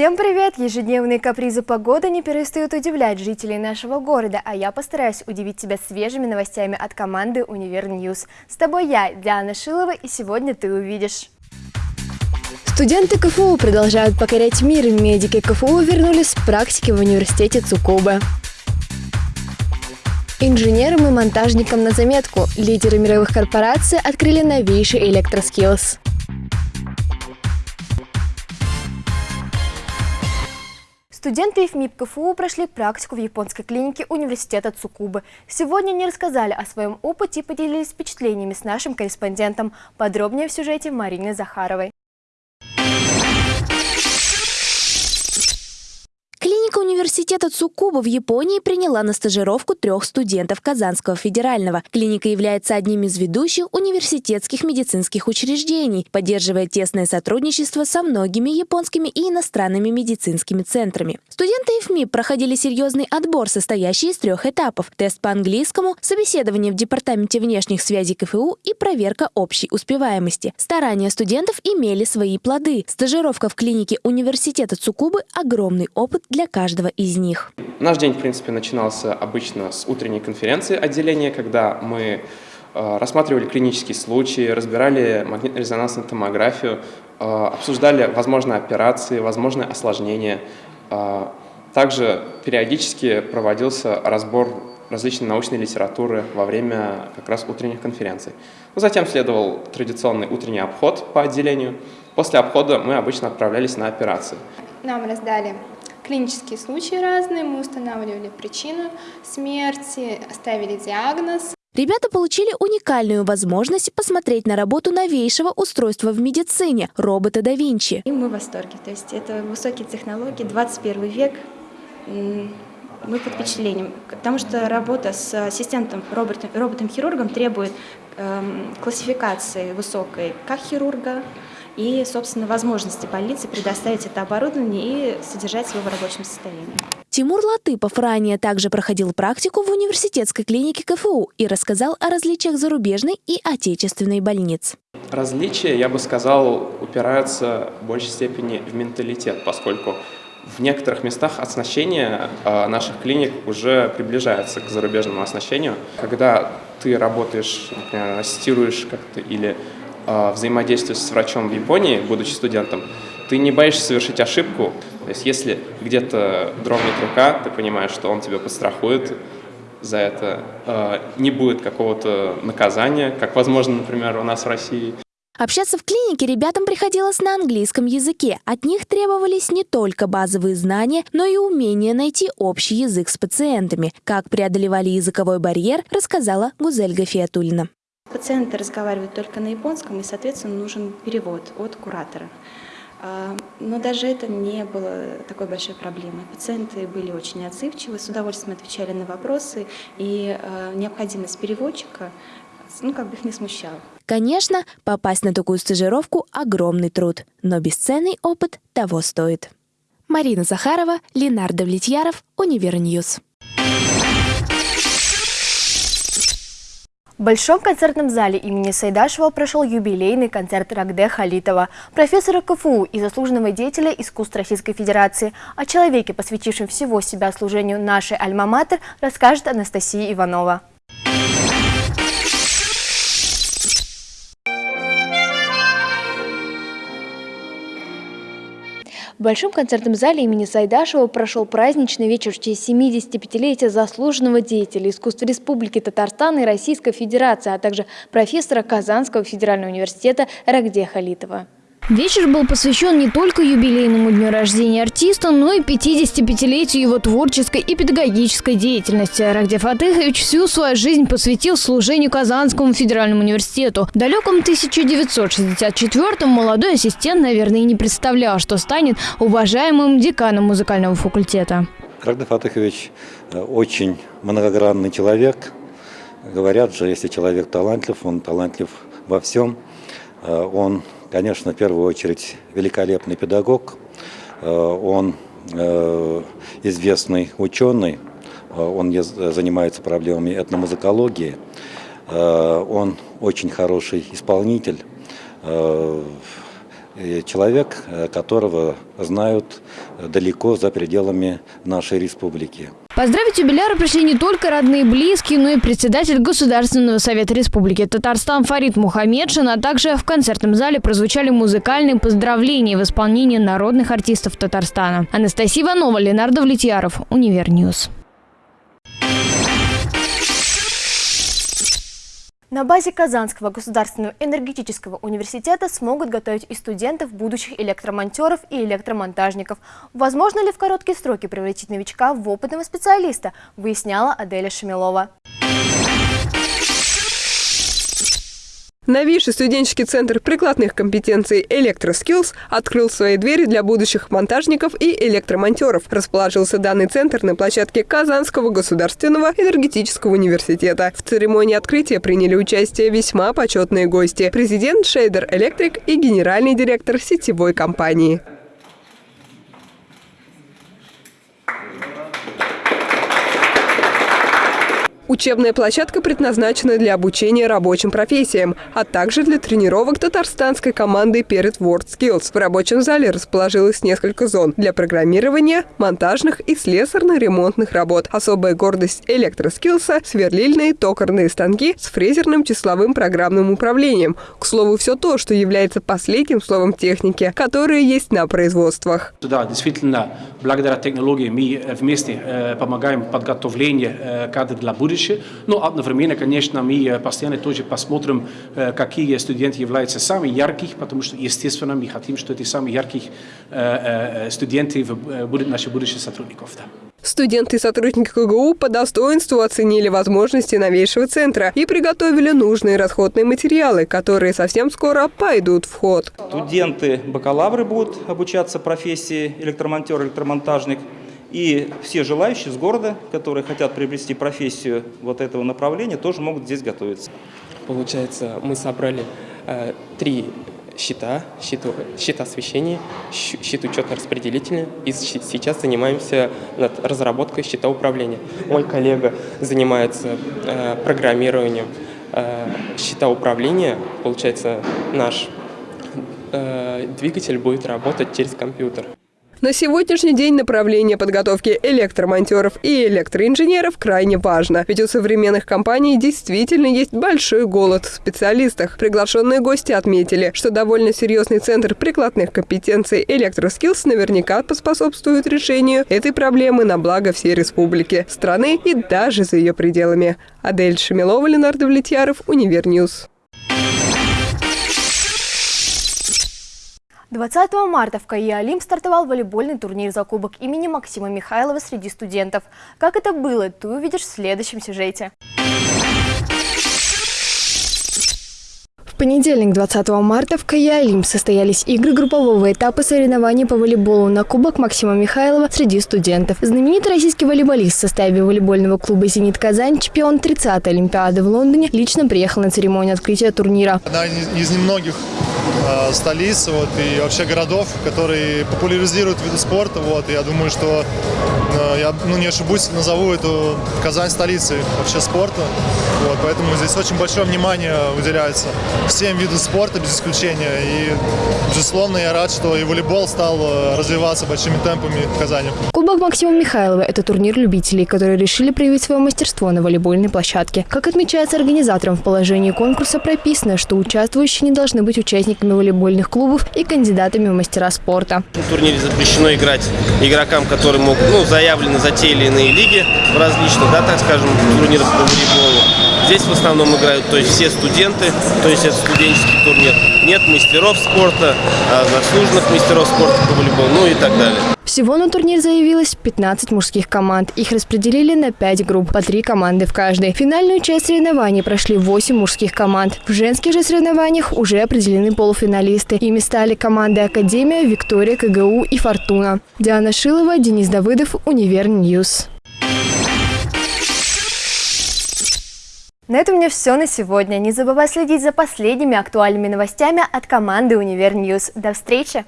Всем привет! Ежедневные капризы погоды не перестают удивлять жителей нашего города, а я постараюсь удивить тебя свежими новостями от команды Univer News. С тобой я, Диана Шилова, и сегодня ты увидишь. Студенты КФУ продолжают покорять мир. Медики КФУ вернулись с практики в университете Цукубы. Инженерам и монтажникам на заметку. Лидеры мировых корпораций открыли новейший электроскиллс. Студенты ФМИП КФУ прошли практику в японской клинике университета Цукубы. Сегодня они рассказали о своем опыте и поделились впечатлениями с нашим корреспондентом. Подробнее в сюжете Марины Захаровой. Университета Цукуба в Японии приняла на стажировку трех студентов Казанского федерального. Клиника является одним из ведущих университетских медицинских учреждений, поддерживая тесное сотрудничество со многими японскими и иностранными медицинскими центрами. Студенты ИФМИ проходили серьезный отбор, состоящий из трех этапов – тест по английскому, собеседование в Департаменте внешних связей КФУ и проверка общей успеваемости. Старания студентов имели свои плоды. Стажировка в клинике университета Цукубы – огромный опыт для каждого из них. Наш день, в принципе, начинался обычно с утренней конференции отделения, когда мы э, рассматривали клинические случаи, разбирали магнитно-резонансную томографию, э, обсуждали возможные операции, возможные осложнения. Э, также периодически проводился разбор различной научной литературы во время как раз утренних конференций. Затем следовал традиционный утренний обход по отделению. После обхода мы обычно отправлялись на операции. Нам раздали клинические случаи разные, мы устанавливали причину смерти, ставили диагноз. Ребята получили уникальную возможность посмотреть на работу новейшего устройства в медицине – робота да Винчи. И мы в восторге. То есть это высокие технологии, 21 век. Мы под впечатлением, потому что работа с ассистентом, роботом-хирургом требует эм, классификации высокой как хирурга, и, собственно, возможности больницы предоставить это оборудование и содержать его в рабочем состоянии. Тимур Латыпов ранее также проходил практику в университетской клинике КФУ и рассказал о различиях зарубежной и отечественной больниц. Различия, я бы сказал, упираются в большей степени в менталитет, поскольку в некоторых местах оснащение а, наших клиник уже приближается к зарубежному оснащению. Когда ты работаешь, например, ассистируешь как-то или э, взаимодействуешь с врачом в Японии, будучи студентом, ты не боишься совершить ошибку. То есть если где-то дрогнет рука, ты понимаешь, что он тебя подстрахует за это. Э, не будет какого-то наказания, как возможно, например, у нас в России. Общаться в клинике ребятам приходилось на английском языке. От них требовались не только базовые знания, но и умение найти общий язык с пациентами. Как преодолевали языковой барьер, рассказала Гузель Гафиатульна. Пациенты разговаривают только на японском, и, соответственно, нужен перевод от куратора. А, но даже это не было такой большой проблемой. Пациенты были очень отзывчивы, с удовольствием отвечали на вопросы, и а, необходимость переводчика ну, как бы их не смущала. Конечно, попасть на такую стажировку – огромный труд, но бесценный опыт того стоит. Марина Захарова, Ленар Довлетьяров, Univer News. В Большом концертном зале имени Сайдашева прошел юбилейный концерт Рагде Халитова, профессора КФУ и заслуженного деятеля искусств Российской Федерации. О человеке, посвятившем всего себя служению нашей альма-матер, расскажет Анастасия Иванова. В Большом концертном зале имени Сайдашева прошел праздничный вечер в честь 75-летия заслуженного деятеля искусств Республики Татарстан и Российской Федерации, а также профессора Казанского федерального университета Рагде Халитова. Вечер был посвящен не только юбилейному дню рождения артиста, но и 55-летию его творческой и педагогической деятельности. Рагдев Фатыхович всю свою жизнь посвятил служению Казанскому федеральному университету. В далеком 1964-м молодой ассистент, наверное, и не представлял, что станет уважаемым деканом музыкального факультета. Рагдев Фатыхович э, очень многогранный человек. Говорят же, если человек талантлив, он талантлив во всем. Э, он конечно, в первую очередь великолепный педагог, э, он э, известный ученый, э, он занимается проблемами этномузыкологии, он очень хороший исполнитель, человек, которого знают далеко за пределами нашей республики. Поздравить юбиляра пришли не только родные и близкие, но и председатель Государственного совета Республики Татарстан Фарид Мухаметшин, а также в концертном зале прозвучали музыкальные поздравления в исполнении народных артистов Татарстана. Анастасия Иванова, Ленар Довлетьяров, Univer News. На базе Казанского государственного энергетического университета смогут готовить и студентов, будущих электромонтеров и электромонтажников. Возможно ли в короткие сроки превратить новичка в опытного специалиста, выясняла Аделя Шамилова. Новейший студенческий центр прикладных компетенций «Электроскиллз» открыл свои двери для будущих монтажников и электромонтеров. Расположился данный центр на площадке Казанского государственного энергетического университета. В церемонии открытия приняли участие весьма почетные гости – президент Шейдер Электрик и генеральный директор сетевой компании. Учебная площадка предназначена для обучения рабочим профессиям, а также для тренировок татарстанской команды перед WorldSkills. В рабочем зале расположилось несколько зон для программирования, монтажных и слесарно-ремонтных работ. Особая гордость электроскиллса – сверлильные токарные станки с фрезерным числовым программным управлением. К слову, все то, что является последним словом техники, которые есть на производствах. Да, действительно, благодаря технологии мы вместе э, помогаем подготовлению э, кадров для будущего будущее. Но одновременно, конечно, мы постоянно тоже посмотрим, какие студенты являются самыми яркими, потому что, естественно, мы хотим, что эти самые яркие студенты будут наши будущие сотрудников. Да. Студенты и сотрудники КГУ по достоинству оценили возможности новейшего центра и приготовили нужные расходные материалы, которые совсем скоро пойдут в ход. Студенты, бакалавры будут обучаться профессии электромонтер, электромонтажник. И все желающие с города, которые хотят приобрести профессию вот этого направления, тоже могут здесь готовиться. Получается, мы собрали э, три счета, счет, счет освещения, счет учетно-распределительный, и сейчас занимаемся над разработкой счета управления. Мой коллега занимается э, программированием э, счета управления, получается, наш э, двигатель будет работать через компьютер. На сегодняшний день направление подготовки электромонтеров и электроинженеров крайне важно, ведь у современных компаний действительно есть большой голод в специалистах. Приглашенные гости отметили, что довольно серьезный центр прикладных компетенций «Электроскиллс» наверняка поспособствует решению этой проблемы на благо всей республики, страны и даже за ее пределами. Адель Шамилова, Ленар Довлетьяров, Univer News. 20 марта в КАИ «Олимп» стартовал волейбольный турнир за кубок имени Максима Михайлова среди студентов. Как это было, ты увидишь в следующем сюжете. понедельник, 20 марта, в Каялим состоялись игры группового этапа соревнований по волейболу на Кубок Максима Михайлова среди студентов. Знаменитый российский волейболист в составе волейбольного клуба «Зенит Казань», чемпион 30-й Олимпиады в Лондоне, лично приехал на церемонию открытия турнира. Одна из немногих э, столиц вот, и вообще городов, которые популяризируют виды спорта. Вот, и я думаю, что э, я ну, не ошибусь, назову эту Казань столицей вообще спорта. Вот, поэтому здесь очень большое внимание уделяется всем видам спорта без исключения. И, безусловно, я рад, что и волейбол стал э, развиваться большими темпами в Казани. Кубок Максима Михайлова – это турнир любителей, которые решили проявить свое мастерство на волейбольной площадке. Как отмечается организатором, в положении конкурса прописано, что участвующие не должны быть участниками волейбольных клубов и кандидатами в мастера спорта. В турнире запрещено играть игрокам, которые могут, ну, заявлены за те или иные лиги различные, да, так скажем, турниры по волейболу. Здесь в основном играют то есть все студенты, то есть это студенческий турнир. Нет мастеров спорта, а заслуженных мастеров спорта по волейболу, ну и так далее. Всего на турнир заявилось 15 мужских команд. Их распределили на 5 групп, по 3 команды в каждой. Финальную часть соревнований прошли 8 мужских команд. В женских же соревнованиях уже определены полуфиналисты. Ими стали команды «Академия», «Виктория», КГУ и «Фортуна». Диана Шилова, Денис Давыдов, Univer News. На этом у меня все на сегодня. Не забывай следить за последними актуальными новостями от команды Univer News. До встречи!